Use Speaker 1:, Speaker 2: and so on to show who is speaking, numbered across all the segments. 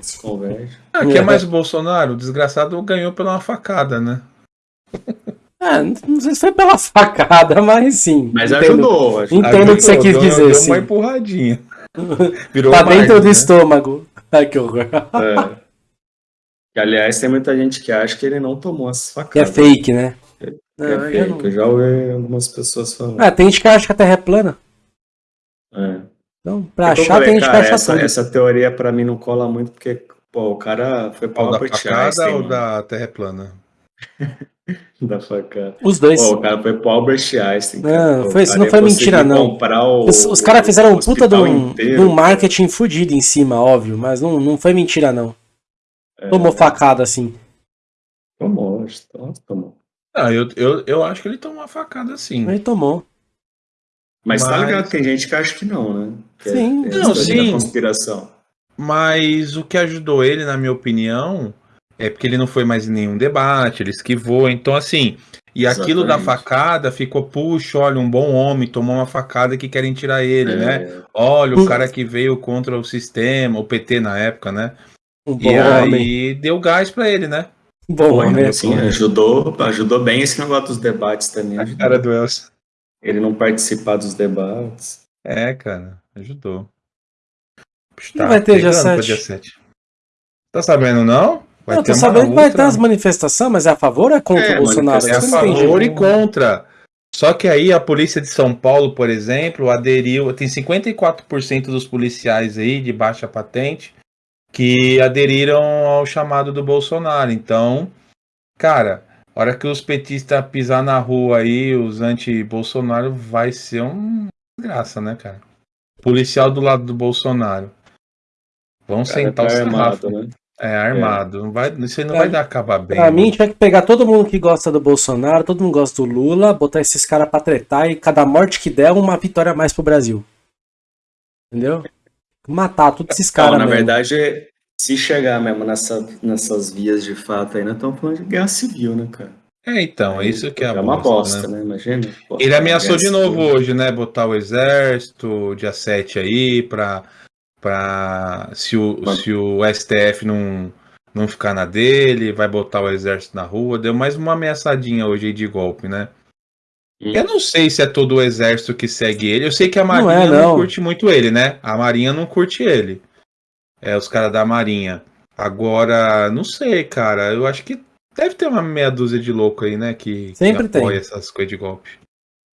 Speaker 1: Se converte.
Speaker 2: Ah, que é mais o Bolsonaro? O desgraçado ganhou pela uma facada, né?
Speaker 3: É, não sei se foi pela facada, mas sim.
Speaker 1: Mas
Speaker 3: entendo.
Speaker 1: ajudou. ajudou.
Speaker 3: Entendo o que você quis
Speaker 2: deu-
Speaker 3: dizer,
Speaker 2: Deu
Speaker 3: sim.
Speaker 2: uma empurradinha. Virou
Speaker 3: Tá
Speaker 2: Biden,
Speaker 3: dentro do
Speaker 2: né?
Speaker 3: estômago. Ai, que horror.
Speaker 1: É. Aliás, tem muita gente que acha que ele não tomou essas
Speaker 3: Que é
Speaker 1: facadas.
Speaker 3: fake, né?
Speaker 1: É
Speaker 3: Não, eu
Speaker 1: fake.
Speaker 3: não-
Speaker 1: Eu já ouvi algumas pessoas falando.
Speaker 3: Ah, tem gente que acha que a Terra é plana.
Speaker 1: É.
Speaker 3: Então,
Speaker 1: eu
Speaker 3: achar,
Speaker 1: falei,
Speaker 3: tem gente que acha
Speaker 1: essa,
Speaker 3: tudo.
Speaker 1: essa teoria pra mim não cola muito, porque, pô, o cara foi pau
Speaker 2: da
Speaker 1: Albert
Speaker 2: facada
Speaker 1: Einstein,
Speaker 2: ou
Speaker 1: mano.
Speaker 2: da Terra plana?
Speaker 1: da facada.
Speaker 3: Os dois.
Speaker 1: Pô, o cara foi pro Albert Einstein.
Speaker 3: Não,
Speaker 1: Pô,
Speaker 3: foi- isso não foi mentira, não.
Speaker 1: o-
Speaker 3: Os, os caras fizeram um puta de um, de um marketing fudido em cima, óbvio, mas não, não foi mentira, não.
Speaker 1: É.
Speaker 3: Tomou facada assim.
Speaker 1: Tomou, tomou, tomou.
Speaker 2: Não, eu, eu, eu acho que ele tomou uma facada sim.
Speaker 3: Ele tomou.
Speaker 1: Mas, tá
Speaker 2: Mas-
Speaker 1: ligado, tem gente que acha que não, né? Que é-
Speaker 3: Sim.
Speaker 1: é
Speaker 2: Não,
Speaker 1: essa
Speaker 2: sim.
Speaker 1: conspiração.
Speaker 2: Mas o que ajudou ele, na minha opinião, é porque ele não foi mais em nenhum debate, ele esquivou. Então, assim, e aquilo da
Speaker 1: Exatamente.
Speaker 2: facada ficou, puxa, olha, um bom homem tomou uma facada que querem tirar ele, né?
Speaker 1: É,
Speaker 2: Olha,
Speaker 3: Hum.
Speaker 2: o cara que veio contra o sistema, o PT na época, né?
Speaker 3: Um
Speaker 2: e
Speaker 3: homem.
Speaker 2: aí deu gás pra ele, né?
Speaker 3: Bom
Speaker 1: Foi,
Speaker 3: homem.
Speaker 1: assim, ajudou, ajudou bem esse negócio dos debates também.
Speaker 2: A cara do Elcio.
Speaker 1: Ele não participar dos debates.
Speaker 2: É, cara, ajudou.
Speaker 3: Não vai ter dia
Speaker 2: pegando pra
Speaker 3: 7.
Speaker 2: dia 7. Tá sabendo, não? Vai
Speaker 3: eu tô sabendo que vai
Speaker 2: outra-
Speaker 3: ter as manifestações, mas é a favor ou é contra
Speaker 1: É,
Speaker 3: o Bolsonaro?
Speaker 2: É a
Speaker 3: não
Speaker 2: favor e contra. Só que aí a polícia de São Paulo, por exemplo, aderiu. Tem 54% dos policiais aí de baixa patente que aderiram ao chamado do Bolsonaro. Então, cara, a hora que os petistas pisar na rua aí, os anti-Bolsonaro, vai ser uma graça, né, cara? Policial do lado do Bolsonaro. Vão
Speaker 1: cara
Speaker 2: sentar o
Speaker 1: tá
Speaker 2: sarrafo.
Speaker 1: armado, né?
Speaker 2: É, armado. Não vai, isso aí não
Speaker 3: Pra-
Speaker 2: vai dar acabar bem.
Speaker 3: Pra
Speaker 2: né?
Speaker 3: mim, tinha que pegar todo mundo que gosta do Bolsonaro, todo mundo gosta do Lula, botar esses caras pra tretar e cada morte que der, uma vitória a mais pro Brasil. Entendeu? Matar todos esses
Speaker 1: Não,
Speaker 3: caras
Speaker 1: na
Speaker 3: mesmo.
Speaker 1: verdade, se chegar mesmo nessa, nessas vias de fato aí, nós estamos falando de guerra civil, né, cara?
Speaker 2: É, então, é isso que é, a
Speaker 1: uma
Speaker 2: bosta,
Speaker 1: bosta,
Speaker 2: né?
Speaker 1: né? Imagina. Pô,
Speaker 2: Ele ameaçou de novo
Speaker 1: civil.
Speaker 2: hoje, né? Botar o exército, dia 7 aí, pra. pra se, o, se o STF não, não ficar na dele, vai botar o exército na rua. Deu mais uma ameaçadinha hoje aí de golpe, né?
Speaker 1: Hum.
Speaker 2: Eu não sei se é todo o exército que segue ele. Eu sei que a
Speaker 3: Não
Speaker 2: Marinha
Speaker 3: é,
Speaker 2: não,
Speaker 3: não.
Speaker 2: curte muito ele, né? A Marinha não curte ele. É, os caras da Marinha. Agora, não sei, cara. Eu acho que deve ter uma meia dúzia de louco aí, né? Que,
Speaker 3: Sempre
Speaker 2: que apoia
Speaker 3: tem.
Speaker 2: essas coisas de golpe.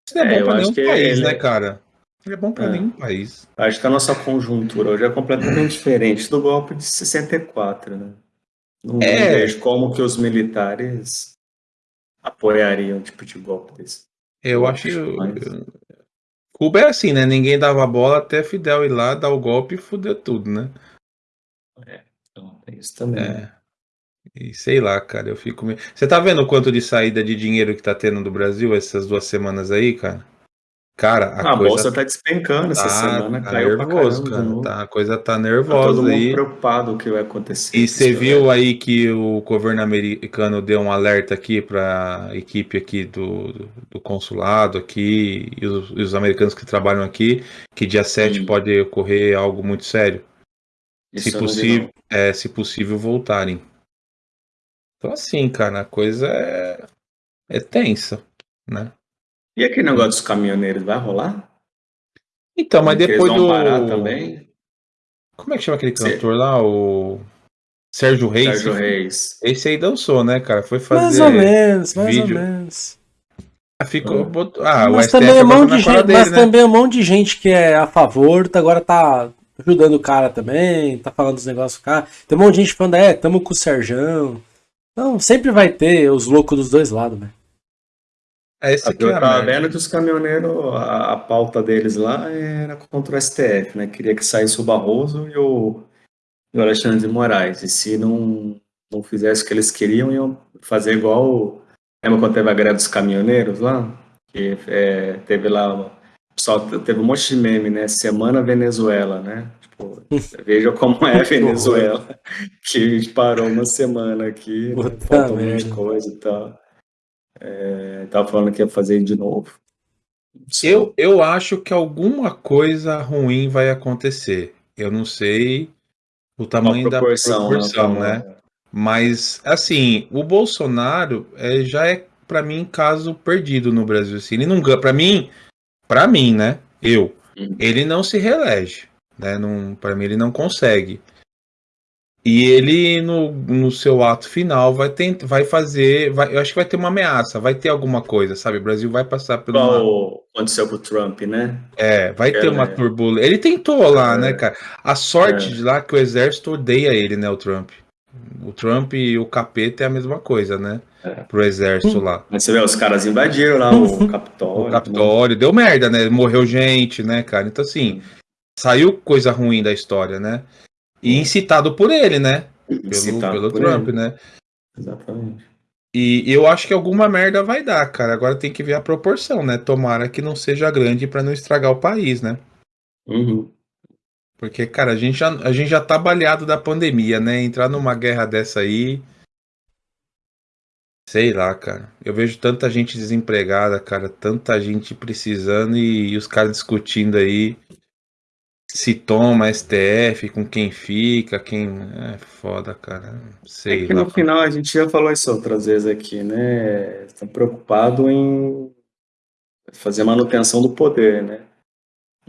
Speaker 2: Isso não é,
Speaker 1: É,
Speaker 2: bom pra nenhum
Speaker 1: que
Speaker 2: país,
Speaker 1: ele-
Speaker 2: né, cara? Ele é bom pra
Speaker 1: É.
Speaker 2: nenhum país.
Speaker 1: Acho que a nossa conjuntura hoje é completamente diferente do golpe de 64, né? Não,
Speaker 2: É.
Speaker 1: não vejo como que os militares apoiariam um tipo de golpe desse.
Speaker 2: Eu acho.
Speaker 1: mais.
Speaker 2: Cuba é assim, né? Ninguém dava bola até Fidel ir lá, dar o golpe e fuder tudo, né?
Speaker 1: Então, tem isso também.
Speaker 2: É. E sei lá, cara, eu fico. meio- Você tá vendo o quanto de saída de dinheiro que tá tendo do Brasil essas duas semanas aí, cara? Cara, a,
Speaker 1: a
Speaker 2: coisa
Speaker 1: bolsa tá despencando essa
Speaker 2: tá,
Speaker 1: semana,
Speaker 2: tá
Speaker 1: caiu pra
Speaker 2: nervoso,
Speaker 1: caramba de
Speaker 2: cara. Tá, a coisa tá
Speaker 1: Tá todo
Speaker 2: nervosa
Speaker 1: mundo
Speaker 2: aí.
Speaker 1: preocupado com o que vai acontecer.
Speaker 2: E você
Speaker 1: esse
Speaker 2: viu aí que o governo americano deu um alerta aqui para equipe aqui do, do consulado aqui e os, e os americanos que trabalham aqui que dia 7
Speaker 1: Hum.
Speaker 2: pode ocorrer algo muito sério.
Speaker 1: Isso
Speaker 2: se possível, é, se possível voltarem. Então assim, cara, a coisa é, é tensa, né?
Speaker 1: E aquele negócio dos caminhoneiros vai rolar?
Speaker 2: Então, mas
Speaker 1: eles
Speaker 2: depois do
Speaker 1: parar também?
Speaker 2: como é que chama aquele cantor lá, o Sérgio Reis?
Speaker 1: Sérgio Reis.
Speaker 2: Esse aí dançou, né, cara? Foi fazer
Speaker 3: Mais ou menos, mais
Speaker 2: vídeo.
Speaker 3: ou menos.
Speaker 2: Ah, ficou.
Speaker 1: Ah.
Speaker 2: botou- ah,
Speaker 3: mas também, um
Speaker 2: agora
Speaker 3: monte
Speaker 2: tá dele,
Speaker 3: mas
Speaker 2: né?
Speaker 3: também um monte de gente que é a favor, tá- agora tá ajudando o cara também, tá falando dos negócios do cara. Tem um monte de gente falando, é, tamo com o Serjão. Então sempre vai ter os loucos dos dois lados, velho.
Speaker 2: É esse aqui
Speaker 1: Eu
Speaker 2: é
Speaker 1: tava vendo que os caminhoneiros, a, a pauta deles lá era contra o STF, né? Queria que saísse o Barroso e o, e o Alexandre de Moraes. E se não, não fizesse o que eles queriam, iam fazer igual. Lembra quando teve a greve dos caminhoneiros lá? Que é, teve lá. Só teve um monte de meme, né? Semana Venezuela, né? Tipo, veja como é a Venezuela. que parou uma semana aqui, né?
Speaker 3: Puta
Speaker 1: faltou um monte de coisa e tal. É, tava falando que ia fazer de novo.
Speaker 2: Eu, eu acho que alguma coisa ruim vai acontecer. Eu não sei O tamanho
Speaker 1: Uma proporção,
Speaker 2: da proporção,
Speaker 1: né?
Speaker 2: né? Mas, assim, o Bolsonaro é, já é, pra mim, caso perdido no Brasil. Assim. Ele não ganha. Pra mim, pra mim, né? Eu.
Speaker 1: Uhum.
Speaker 2: Ele não se reelege. Né? Pra mim, ele não consegue. E ele, no, no seu ato final, vai, tent, vai fazer. Vai, eu acho que vai ter uma ameaça, vai ter alguma coisa, sabe? O Brasil vai passar uma.
Speaker 1: Igual aconteceu com o Trump, né?
Speaker 2: É, vai ter
Speaker 1: É,
Speaker 2: uma
Speaker 1: né?
Speaker 2: turbulência. Ele tentou lá,
Speaker 1: É.
Speaker 2: né, cara? A sorte
Speaker 1: É.
Speaker 2: de lá é que o exército odeia ele, né, o Trump. O Trump e o capeta é a mesma coisa, né?
Speaker 1: É.
Speaker 2: Pro exército lá.
Speaker 1: Mas você vê, os caras invadiram lá o Capitólio.
Speaker 2: O Capitólio deu merda, né? Morreu gente, né, cara? Então, assim, saiu coisa ruim da história, né? E incitado por ele, né? Pelo,
Speaker 1: Incitado
Speaker 2: pelo Trump,
Speaker 1: ele.
Speaker 2: né?
Speaker 1: Exatamente.
Speaker 2: E eu acho que alguma merda vai dar, cara. Agora tem que ver a proporção, né? Tomara que não seja grande pra não estragar o país, né?
Speaker 1: Uhum.
Speaker 2: Porque, cara, a gente já, a gente já tá baleado da pandemia, né? Entrar numa guerra dessa aí. Sei lá, cara. Eu vejo tanta gente desempregada, cara. Tanta gente precisando e, e os caras discutindo aí se toma STF, com quem fica, quem. É foda, cara. Sei
Speaker 1: É que
Speaker 2: lá.
Speaker 1: no final a gente já falou isso outras vezes aqui, né? Estão preocupados em fazer manutenção do poder, né?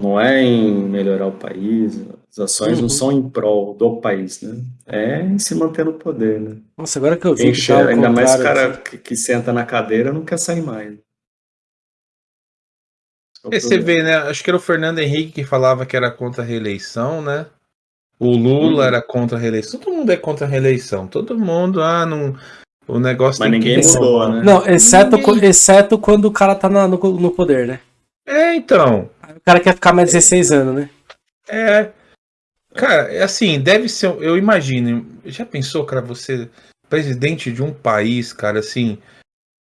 Speaker 1: Não é em melhorar o país, as ações
Speaker 3: Uhum.
Speaker 1: não são em prol do país, né? É em se manter no poder, né?
Speaker 3: Nossa, agora que eu vi
Speaker 1: Quem
Speaker 3: que tá
Speaker 1: ainda mais o cara que, que senta na cadeira não quer sair mais. É
Speaker 2: você vê, né? Acho que era o Fernando Henrique que falava que era contra a reeleição, né? O Lula
Speaker 1: Uhum.
Speaker 2: era contra a reeleição. Todo mundo é contra a reeleição. Todo mundo, ah, não. O negócio
Speaker 1: Mas ninguém
Speaker 2: que
Speaker 1: mudou, né?
Speaker 3: Não, exceto,
Speaker 2: Ninguém-
Speaker 3: exceto quando o cara tá na- no, no poder, né?
Speaker 2: É, então.
Speaker 3: O cara quer ficar mais 16 anos, né?
Speaker 2: É. Cara, é assim, deve ser. Eu imagino. Já pensou, cara, você, presidente de um país, cara, assim.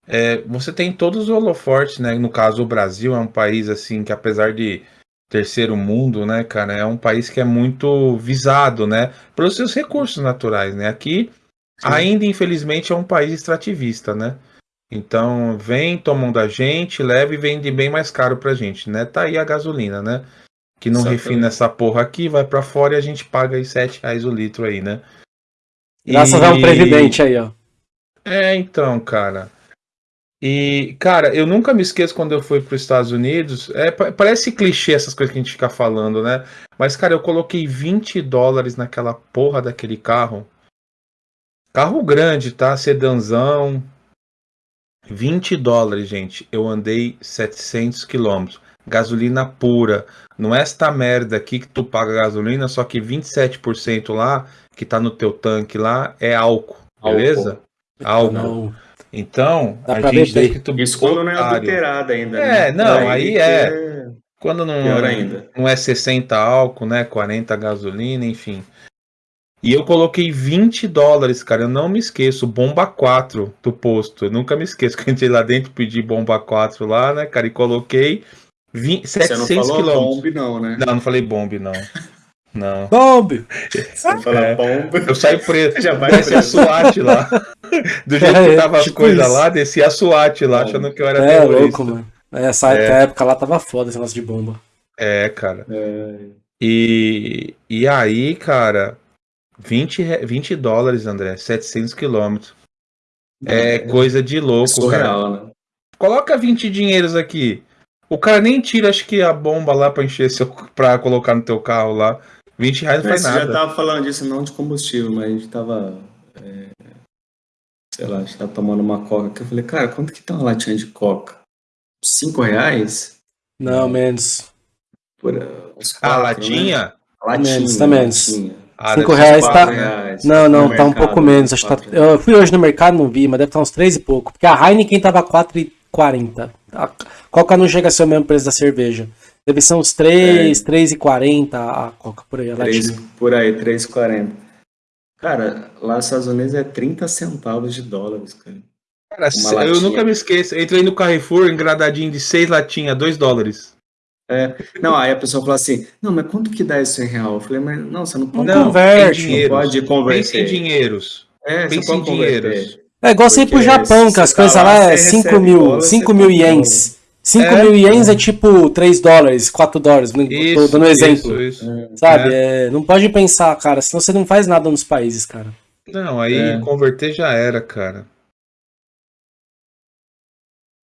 Speaker 2: é, você tem todos os holofortes, né? No caso, o Brasil é um país, assim, que apesar de terceiro mundo, né, cara, é um país que é muito visado, né? Pelos seus recursos naturais, né? Aqui, ainda, infelizmente, é um país extrativista, né? Então, vem, tomam da gente, leva e vende bem mais caro pra gente, né? Tá aí a gasolina, né? Que não
Speaker 1: Exatamente.
Speaker 2: refina essa porra aqui, vai pra fora e a gente paga aí 7 reais o litro aí, né?
Speaker 3: Graças
Speaker 2: E-
Speaker 3: a um presidente aí, ó.
Speaker 2: É, então, cara. E, cara, eu nunca me esqueço quando eu fui para os Estados Unidos. É, pa- parece clichê essas coisas que a gente fica falando, né? Mas, cara, eu coloquei 20 dólares naquela porra daquele carro. Carro grande, tá? Sedanzão. 20 dólares, gente. Eu andei 700 quilômetros. Gasolina pura. Não é esta merda aqui que tu paga gasolina, só que 27% lá, que tá no teu tanque lá, é álcool. Beleza? Álcool.
Speaker 3: Não.
Speaker 2: Então,
Speaker 3: Dá
Speaker 2: a gente tá
Speaker 3: beber.
Speaker 2: escrito
Speaker 1: Isso quando não é
Speaker 2: otário.
Speaker 1: adulterado ainda.
Speaker 2: É,
Speaker 1: né?
Speaker 2: não, aí
Speaker 1: que
Speaker 2: é. Quando não,
Speaker 1: Pior ainda.
Speaker 2: não é 60 álcool, né? 40 gasolina, enfim. E eu coloquei 20 dólares, cara. Eu não me esqueço. Bomba 4 do posto. Eu nunca me esqueço que eu entrei lá dentro, pedi bomba 4 lá, né, cara? E coloquei 20,
Speaker 1: Você não
Speaker 2: 700
Speaker 1: falou
Speaker 2: quilômetros.
Speaker 1: bombe, não, né?
Speaker 2: Não, não falei bombe, não. Não.
Speaker 3: Bombe!
Speaker 1: Você fala
Speaker 2: É.
Speaker 1: bombe.
Speaker 2: Eu saí preso.
Speaker 1: Já vai
Speaker 2: Desce a
Speaker 1: preso.
Speaker 2: SWAT lá. Do jeito
Speaker 3: É,
Speaker 2: que tava as
Speaker 3: tipo
Speaker 2: coisas
Speaker 3: isso.
Speaker 2: lá, descia a SWAT lá,
Speaker 1: Bom.
Speaker 2: achando que eu era
Speaker 3: É,
Speaker 2: terrorista.
Speaker 3: louco, mano. Essa
Speaker 2: É.
Speaker 3: época lá tava foda esse negócio de bomba.
Speaker 2: É, cara.
Speaker 1: É,
Speaker 2: E, e aí, cara, 20, re- 20 dólares, André, 700 quilômetros. É coisa de
Speaker 1: é
Speaker 2: louco, cara.
Speaker 1: surreal, né?
Speaker 2: Coloca 20 dinheiros aqui. O cara nem tira, acho que a bomba lá pra encher seu, pra colocar no teu carro lá. 20 reais não
Speaker 1: Mas
Speaker 2: faz
Speaker 1: você já
Speaker 2: nada.
Speaker 1: tava falando disso não de combustível, mas a gente tava. é, sei lá, a gente tava tomando uma coca que eu falei, cara, quanto que tá uma latinha de coca? Cinco reais?
Speaker 3: Não, menos.
Speaker 1: Por, uh, uns
Speaker 2: A
Speaker 1: quatro,
Speaker 2: latinha?
Speaker 1: Né? Latinha,
Speaker 3: Menos, tá menos.
Speaker 1: latinha.
Speaker 2: Ah,
Speaker 3: Cinco
Speaker 2: deve ser
Speaker 3: reais
Speaker 2: quatro
Speaker 3: tá-
Speaker 2: reais.
Speaker 3: Não, não,
Speaker 1: No
Speaker 3: tá um
Speaker 1: mercado,
Speaker 3: pouco menos. Acho que tá... Eu fui hoje no mercado, não vi, mas deve estar uns 3 e pouco. Porque a Heineken tava 4,40. A Coca não chega a ser o mesmo preço da cerveja. Deve ser uns 3,
Speaker 1: É.
Speaker 3: 3,40 a Coca por aí, a
Speaker 1: Três-
Speaker 3: latinha.
Speaker 1: por aí, 3,40. Cara, lá nos Estados Unidos é 30 centavos de dólares, cara.
Speaker 2: Cara, eu
Speaker 1: latinha.
Speaker 2: nunca me esqueço. Entrei no Carrefour, engradadinho de 6 latinhas, 2 dólares.
Speaker 1: Não, aí a pessoa fala assim, não, mas quanto que dá isso em real? Eu falei, mas não, você não pode,
Speaker 3: Não, converte,
Speaker 2: em
Speaker 1: não
Speaker 2: dinheiros.
Speaker 1: pode
Speaker 2: Pensa em
Speaker 1: converter.
Speaker 2: dinheiros.
Speaker 1: É, você
Speaker 2: Pensa em
Speaker 1: pode converter.
Speaker 2: dinheiros.
Speaker 3: É igual você ir pro Japão, que as
Speaker 1: você tá
Speaker 3: coisas
Speaker 1: lá,
Speaker 3: lá é
Speaker 1: você
Speaker 3: 5
Speaker 1: recebe
Speaker 3: mil,
Speaker 1: dólar,
Speaker 3: 5
Speaker 1: você
Speaker 3: mil ienes. 5
Speaker 2: É.
Speaker 3: mil ienes é tipo 3 dólares, 4 dólares. Tô
Speaker 2: Isso,
Speaker 3: dando um exemplo.
Speaker 2: Isso, isso.
Speaker 3: Sabe? É, não pode pensar, cara, senão você não faz nada nos países, cara.
Speaker 2: Não, aí
Speaker 1: É.
Speaker 2: converter já era, cara.